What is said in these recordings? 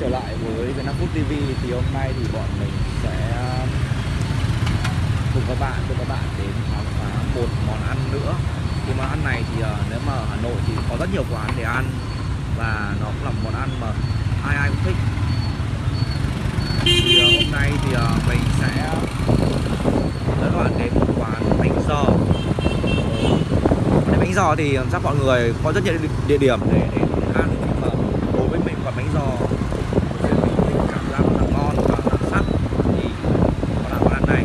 trở lại với Việt Nam Food TV thì hôm nay thì bọn mình sẽ à, cùng các bạn cùng các bạn đến khám phá một món ăn nữa. Thì món ăn này thì à, nếu mà ở Hà Nội thì có rất nhiều quán để ăn và nó cũng là một món ăn mà ai ai cũng thích. Thì à, hôm nay thì mình sẽ dẫn các bạn đến một quán bánh giò. Quán bánh giò thì chắc mọi người có rất nhiều địa- địa điểm để để ăn nhưng mà đối với mình quán bánh giò thì mình cảm giác là ngon và đặc sắc thì nó là quán ăn này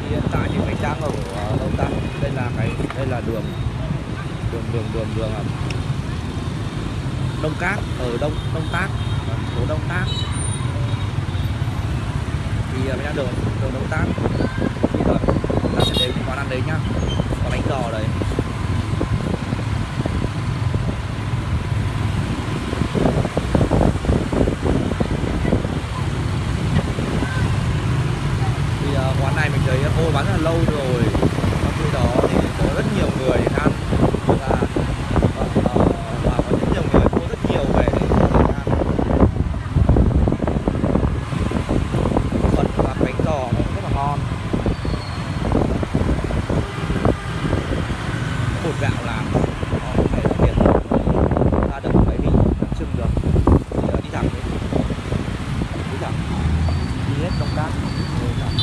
thì hiện tại thì mình đang ở ờ, đâu ta đây là cái đây là đường đường đường Đông Cát, ở Đông Đông Tác, phố Đông Tác. Thì à, mình đang đường đường Đông Tác. Bây giờ à, ta sẽ đến quán ăn đấy nhá. Quán bánh giò đấy thì ờ, quán này mình thấy ô bán rất là lâu rồi trong khi đó thì có rất nhiều người đến ăn và và, ờ, và có rất nhiều người mua rất nhiều về để để ăn phần là bánh giò nó cũng rất là ngon bột gạo làm nó phải đặc biệt ra được cái vị đặc trưng được thì ờ, đi thẳng đi đi thẳng đi hết đông đát rồi thẳng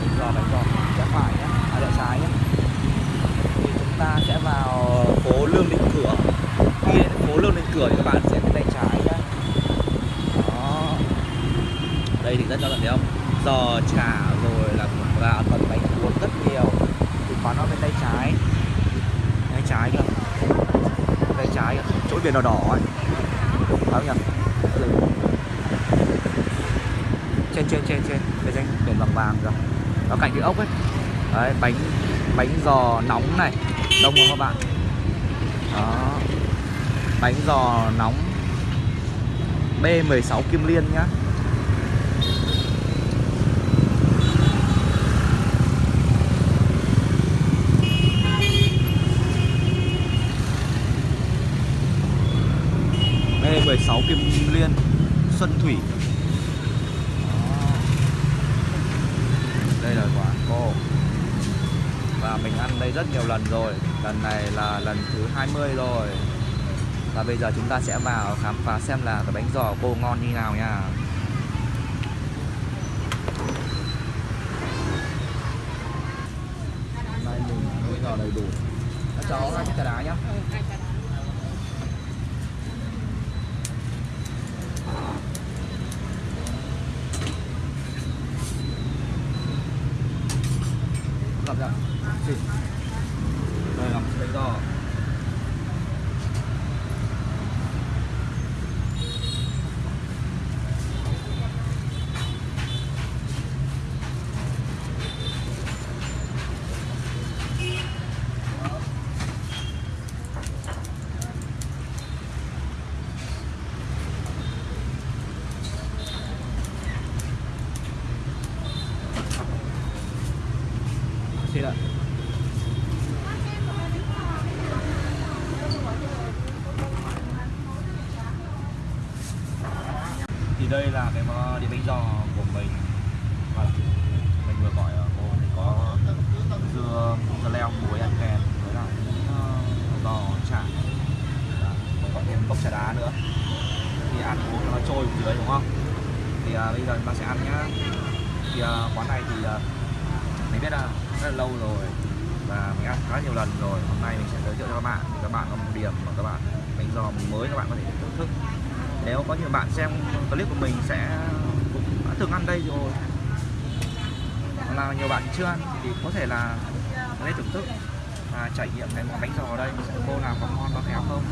bánh giò bánh giò rẽ phải nhé à rẽ trái nhé thì chúng ta sẽ vào phố lương định cửa khi đến phố lương định cửa thì các bạn sẽ bên tay trái nhé đó đây thì rất là thấy không giò chả rồi là gà phần bánh cuốn rất nhiều. Thì quán nó bên tay trái. Tay trái kìa. Tay trái kìa. Chỗ biển đỏ đỏ ấy. Phải không nhỉ? Ừ. Trên trên trên trên. Bên danh biển vàng vàng kìa. Nó cạnh cái ốc ấy. Đấy, bánh bánh giò nóng này. Đông không các bạn? Đó. Bánh giò nóng B16 Kim Liên nhá B16 Kim Liên Xuân Thủy. Đây là quả cô. Và mình ăn đây rất nhiều lần rồi. Lần này là lần thứ 20 rồi. Và bây giờ chúng ta sẽ vào khám phá xem là cái bánh giò cô ngon như nào nha. Hôm nay mình bánh giò đầy đủ. Nó cho hai cái trà đá nhá. Gặp chưa Xin. đây là bánh giò Xin ạ thì đây là cái món đi bánh giò của mình và mình vừa gọi ở cô thì có dưa dưa leo muối ăn kèm với lại uh, giò chả Và còn có thêm cốc trà đá nữa thì ăn uống cho nó trôi ở dưới đúng không thì à, bây giờ chúng ta sẽ ăn nhá thì à, quán này thì à, mình biết là rất là lâu rồi và mình ăn khá nhiều lần rồi. Hôm nay mình sẽ giới thiệu cho các bạn thì các bạn có một điểm mà các bạn bánh giò mới các bạn có thể thưởng thức. Nếu có nhiều bạn xem clip của mình sẽ cũng đã từng ăn đây rồi. Hoặc là nhiều bạn chưa ăn thì có thể là lên thưởng thức và trải nghiệm cái món bánh giò ở đây. Xem cô làm có ngon, có khéo không.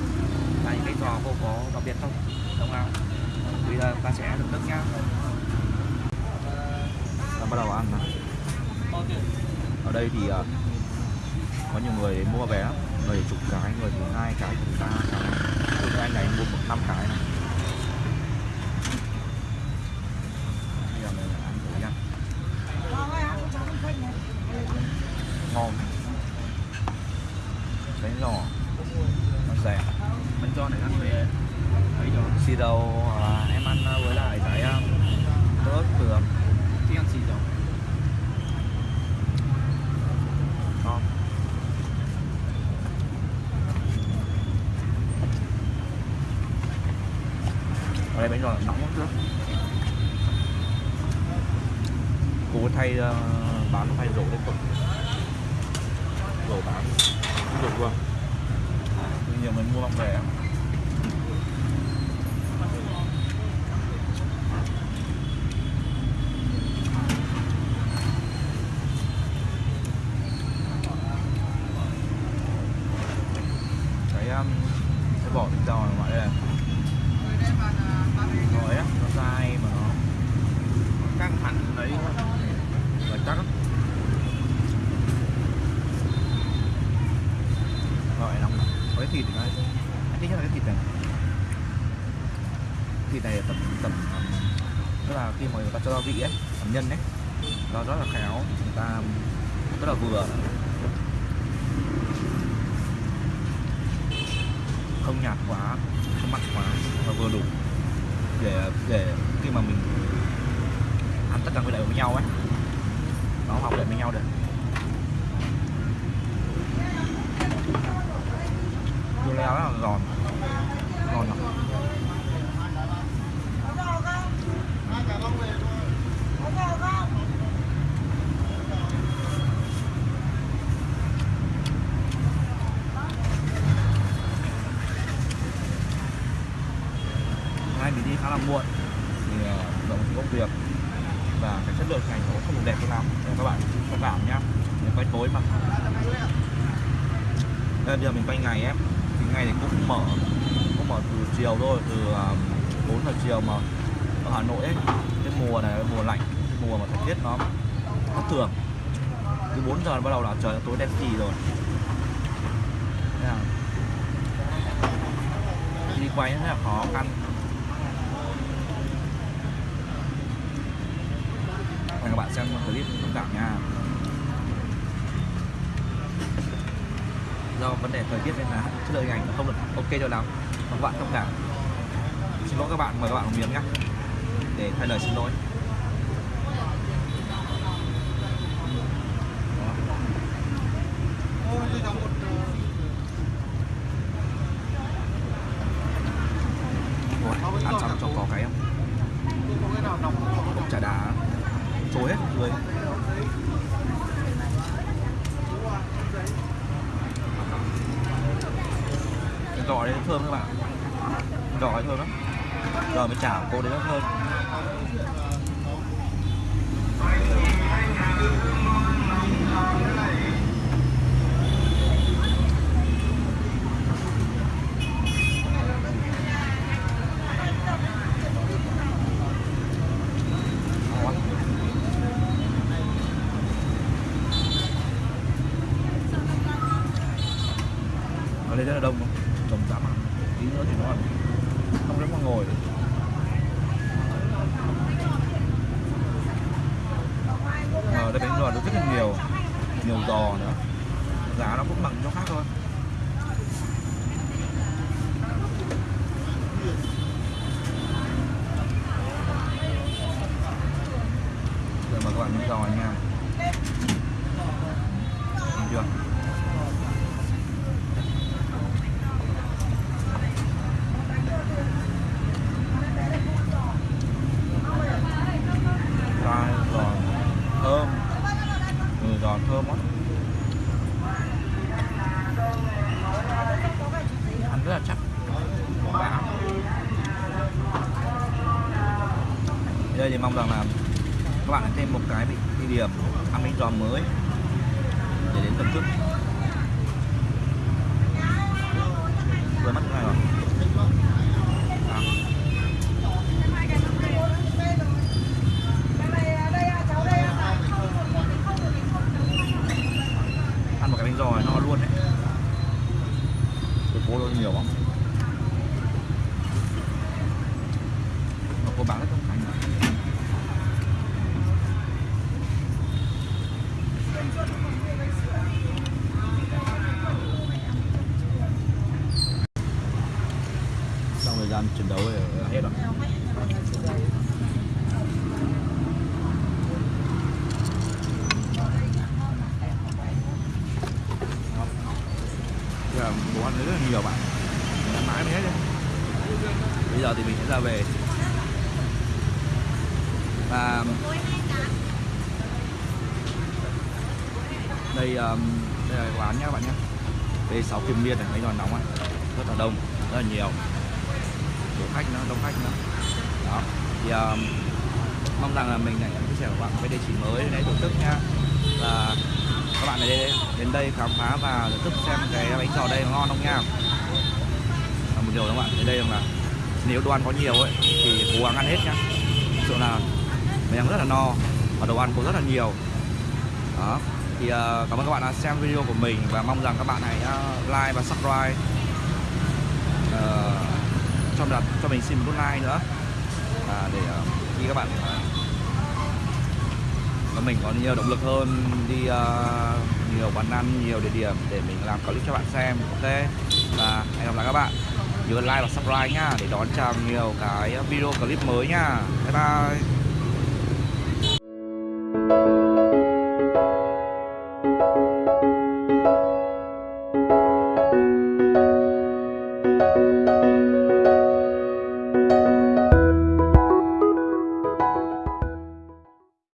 Là những cái giò cô có đặc biệt không? Đúng không bây giờ ta sẽ thưởng thức nhá bắt đầu ăn này. ở đây thì uh, có nhiều người mua vé người chục cái người thì hai cái thì ba cái. Tôi anh này mua một năm cái này. Ngon. Cái giò nó rẻ. Bánh cho này ăn về. Xì đầu à, em ăn với lại cái ờ, tớt được cố thay ờ, bán thay rổ liên tục rổ bán. Rổ luôn. Nhiều người mua mang về cái um, cái vỏ thịt giò này mọi người rồi á, nó dai mà nó căng hẳn đấy là chắc. Lắm rồi, nóng lắm. có cái thịt này. Anh thích nhất là cái thịt này. Thịt này tầm tầm tức là khi mà người ta cho vị ấy tầm nhân ấy, nó rất là khéo. Người ta rất là vừa. Không nhạt quá, không mặn quá và vừa đủ. Để để khi mà mình ăn tất cả nguyên liệu với nhau ấy nó học lại với nhau được. Dưa leo rất là giòn ngon lắm à. hai mình đi khá là muộn, thì ờ, động công việc và cái chất lượng ảnh nó không được đẹp cho lắm. Nên các bạn thông cảm nhá. Mình quay tối mà. Đây, giờ mình quay ngày ấy thì ngày thì cũng mở cũng mở từ chiều thôi từ à, 4 giờ chiều mà ở Hà Nội ấy. Cái mùa này cái mùa lạnh cái mùa mà thời tiết nó thất thường. Từ 4 giờ bắt đầu là trời tối đen kỳ rồi. Thế là đi quay rất là khó khăn Mời các bạn xem clip thông cảm nha do vấn đề thời tiết nên là chất lượng hình ảnh nó không được ok cho lắm. Các bạn thông cảm. Xin lỗi các bạn, mời các bạn một miếng nhé. Để thay lời xin lỗi Rồi, ăn xong cho có cái cốc trà đá trôi hết dưới cái giò đấy thơm các bạn. Giò ấy thơm lắm. Giò mới chảo cô đấy nó thơm. Ở đây rất là đông dã man tí nữa thì nó còn không dám mà ngồi được ở đây bánh giò được rất là nhiều nhiều giò nữa giá nó cũng bằng chỗ khác thôi. Giờ mời các bạn đi giò nha Nhìn chưa dai giòn thơm ừ, giòn thơm lắm ăn rất là chắc bão Bây giờ thì mong rằng là các bạn hãy thêm một cái vị địa điểm trò mới để đến thưởng thức vừa mất cái này rồi à. ăn một cái bánh giò này no luôn đấy cái phố đâu nhiều lắm mà cô bán rất không thành trong thời gian chiến đấu thì hết rồi Bây giờ rất là nhiều bạn. Mãi mới hết đấy. Bây giờ thì mình sẽ ra về. Và đây um, đây là quán nhá các bạn nhé đây 6 kim liên này mấy đoàn nóng ấy rất là đông rất là nhiều. Đủ khách nữa đông khách nữa. Đó thì um, mong rằng là mình lại chia sẻ với các bạn cái địa chỉ mới để tổ chức nha và các bạn đến đến đây khám phá và thưởng thức xem cái bánh giò đây ngon không nha. Và một điều các bạn đến đây là nếu đồ ăn có nhiều ấy thì cố gắng ăn hết nhá. Thực sự là mình ăn rất là no và đồ ăn cũng rất là nhiều. Đó thì uh, cảm ơn các bạn đã xem video của mình và mong rằng các bạn hãy uh, like và subscribe. Uh, cho đặt cho mình xin một nút like nữa. À, để uh, khi các bạn uh, và mình có nhiều động lực hơn đi uh, nhiều quán ăn nhiều địa điểm để mình làm clip cho bạn xem. Ok? Và hẹn gặp lại các bạn. Nhớ like và subscribe nhá để đón chào nhiều cái video clip mới nhá. Bye bye.